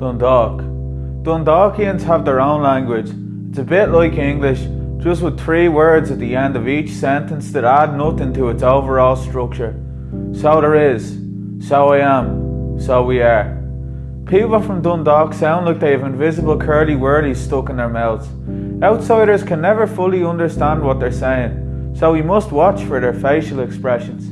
Dundalk. Dundalkians have their own language. It's a bit like English, just with three words at the end of each sentence that add nothing to its overall structure. So there is, so I am, so we are. People from Dundalk sound like they have invisible curly whirlies stuck in their mouths. Outsiders can never fully understand what they're saying, so we must watch for their facial expressions.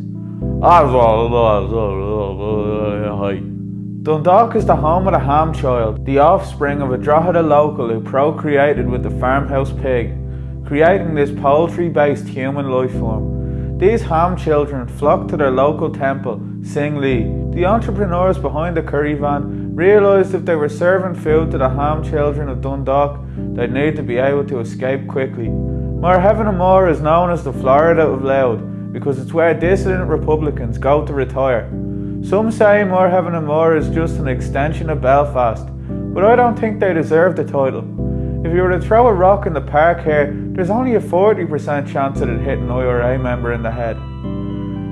Dundalk is the home of the ham child, the offspring of a Drogheda local who procreated with the farmhouse pig, creating this poultry-based human life form. These ham children flock to their local temple, Sing Lee. The entrepreneurs behind the curry van realised if they were serving food to the ham children of Dundalk, they'd need to be able to escape quickly. Muirhevnamor is known as the Florida of Louth because it's where dissident Republicans go to retire. Some say Muirhevnamor is just an extension of Belfast, but I don't think they deserve the title. If you were to throw a rock in the park here, there's only a 40% chance that it'd hit an IRA member in the head.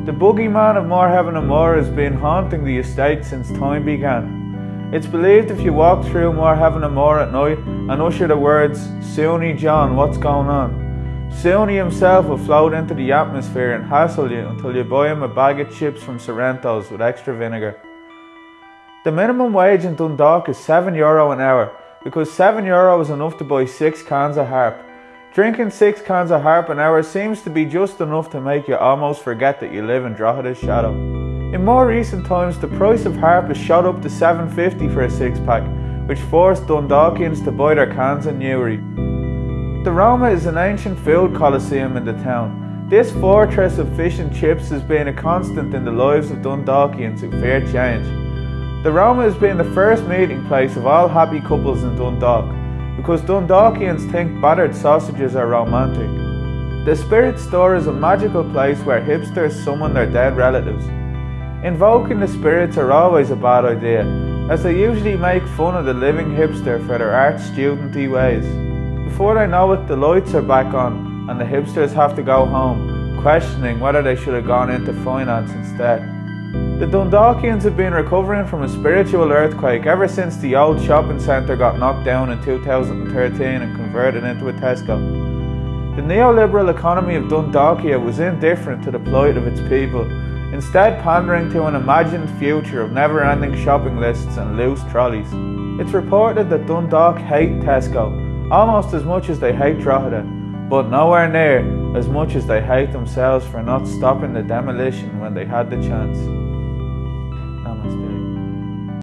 The boogeyman of Muirhevnamor has been haunting the estate since time began. It's believed if you walk through Muirhevnamor at night and usher the words, Soonie John, what's going on? Soonie himself will float into the atmosphere and hassle you until you buy him a bag of chips from Sorrento's with extra vinegar. The minimum wage in Dundalk is €7 Euro an hour because €7 Euro is enough to buy 6 cans of harp. Drinking 6 cans of harp an hour seems to be just enough to make you almost forget that you live in Drogheda's shadow. In more recent times the price of harp has shot up to 7.50 for a 6 pack, which forced Dundalkians to buy their cans in Newry. The Roma is an ancient field coliseum in the town. This fortress of fish and chips has been a constant in the lives of Dundalkians who fear change. The Roma has been the first meeting place of all happy couples in Dundalk, because Dundalkians think battered sausages are romantic. The Spirit Store is a magical place where hipsters summon their dead relatives. Invoking the spirits are always a bad idea, as they usually make fun of the living hipster for their art studenty ways. Before they know it, the lights are back on and the hipsters have to go home, questioning whether they should have gone into finance instead. The Dundalkians have been recovering from a spiritual earthquake ever since the old shopping centre got knocked down in 2013 and converted into a Tesco. The neoliberal economy of Dundalkia was indifferent to the plight of its people, instead pandering to an imagined future of never-ending shopping lists and loose trolleys. It's reported that Dundalk hate Tesco almost as much as they hate Drogheda, but nowhere near as much as they hate themselves for not stopping the demolition when they had the chance. Namaste.